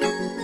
Bye.